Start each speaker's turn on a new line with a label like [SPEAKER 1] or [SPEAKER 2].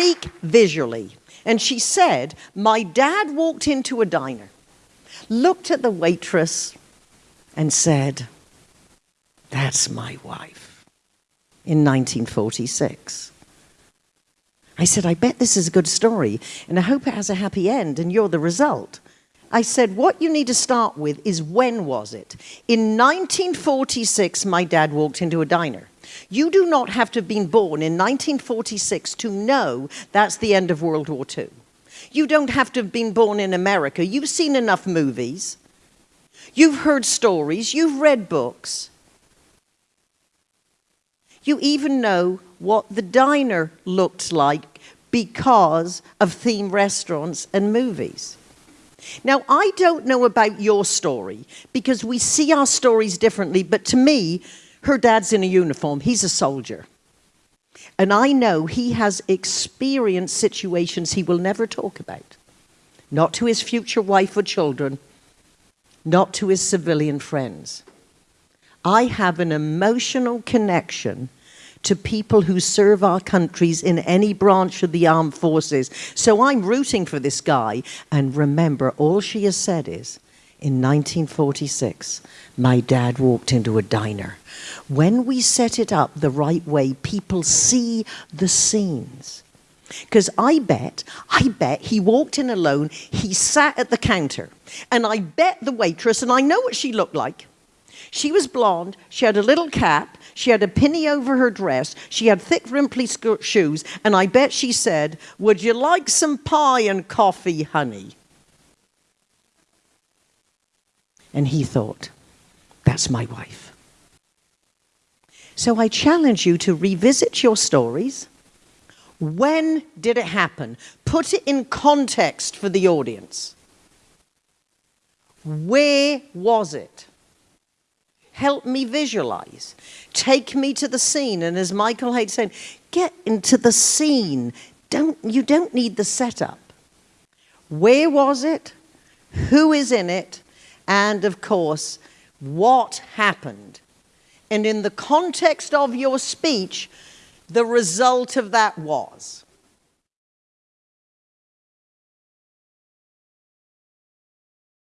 [SPEAKER 1] speak visually. And she said, My dad walked into a diner, looked at the waitress, and said, That's my wife in 1946. I said, I bet this is a good story, and I hope it has a happy end, and you're the result. I said, what you need to start with is when was it? In 1946, my dad walked into a diner. You do not have to have been born in 1946 to know that's the end of World War II. You don't have to have been born in America. You've seen enough movies. You've heard stories. You've read books. You even know what the diner looked like because of theme restaurants and movies. Now, I don't know about your story because we see our stories differently, but to me, her dad's in a uniform. He's a soldier. And I know he has experienced situations he will never talk about. Not to his future wife or children, not to his civilian friends. I have an emotional connection to people who serve our countries in any branch of the armed forces. So I'm rooting for this guy. And remember, all she has said is, in 1946, my dad walked into a diner. When we set it up the right way, people see the scenes. Because I bet, I bet he walked in alone, he sat at the counter, and I bet the waitress, and I know what she looked like. She was blonde, she had a little cap, she had a pinny over her dress. She had thick, rimply shoes. And I bet she said, Would you like some pie and coffee, honey? And he thought, That's my wife. So I challenge you to revisit your stories. When did it happen? Put it in context for the audience. Where was it? Help me visualize. Take me to the scene. And as Michael Hayes said, get into the scene. Don't, you don't need the setup. Where was it? Who is in it? And of course, what happened? And in the context of your speech, the result of that was.